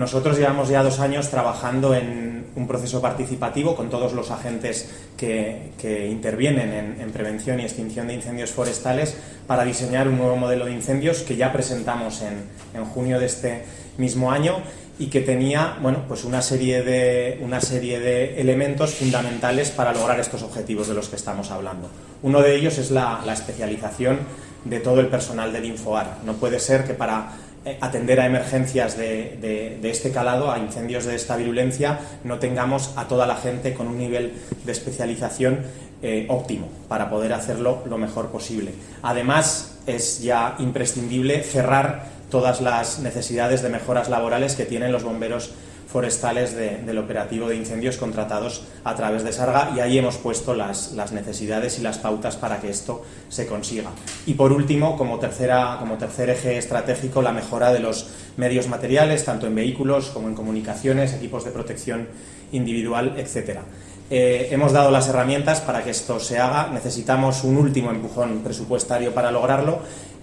nosotros llevamos ya dos años trabajando en un proceso participativo con todos los agentes que, intervienen en, prevención y extinción de incendios forestales para diseñar un nuevo modelo de incendios que ya presentamos en, junio de este mismo año y que tenía bueno, pues una, serie de, una serie de elementos fundamentales para lograr estos objetivos de los que estamos hablando. Uno de ellos es la, la especialización de todo el personal del Infoar. No puede ser que para atender a emergencias de, este calado, a incendios de esta virulencia, no tengamos a toda la gente con un nivel de especialización eh, óptimo para poder hacerlo lo mejor posible. Además, es ya imprescindible cerrar todas las necesidades de mejoras laborales que tienen los bomberos forestales del operativo de incendios contratados a través de Sarga y ahí hemos puesto las, necesidades y las pautas para que esto se consiga. Y por último, como, tercera, como tercer eje estratégico, la mejora de los medios materiales, tanto en vehículos como en comunicaciones, equipos de protección individual, etc. Eh, hemos dado las herramientas para que esto se haga, necesitamos un último empujón presupuestario para lograrlo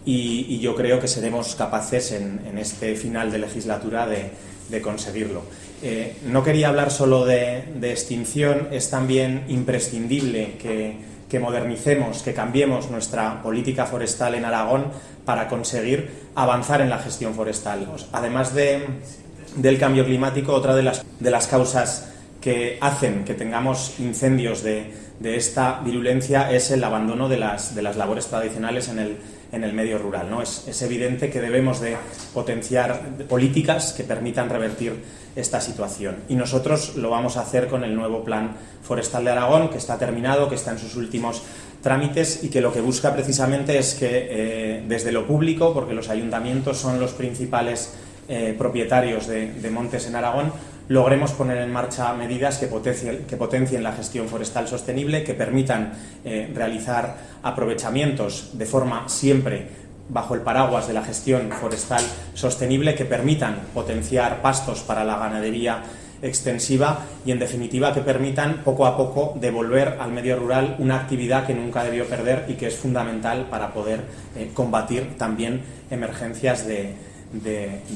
y, yo creo que seremos capaces en este final de legislatura de, conseguirlo. Eh, no quería hablar solo de, extinción, es también imprescindible que, modernicemos, que cambiemos nuestra política forestal en Aragón para conseguir avanzar en la gestión forestal. Además del cambio climático, otra de las, de las causas que hacen que tengamos incendios de, esta virulencia es el abandono de las, de las labores tradicionales en el, en el medio rural. ¿no? Es, es, evidente que debemos de potenciar políticas que permitan revertir esta situación. Y nosotros lo vamos a hacer con el nuevo Plan Forestal de Aragón, que está terminado, que está en sus últimos trámites y que lo que busca precisamente es que eh, desde lo público, porque los ayuntamientos son los principales eh, propietarios de, montes en Aragón, logremos poner en marcha medidas que potencien, la gestión forestal sostenible, que permitan eh, realizar aprovechamientos de forma siempre bajo el paraguas de la gestión forestal sostenible, que permitan potenciar pastos para la ganadería extensiva y, en definitiva, que permitan poco a poco devolver al medio rural una actividad que nunca debió perder y que es fundamental para poder eh, combatir también emergencias de,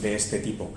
este tipo.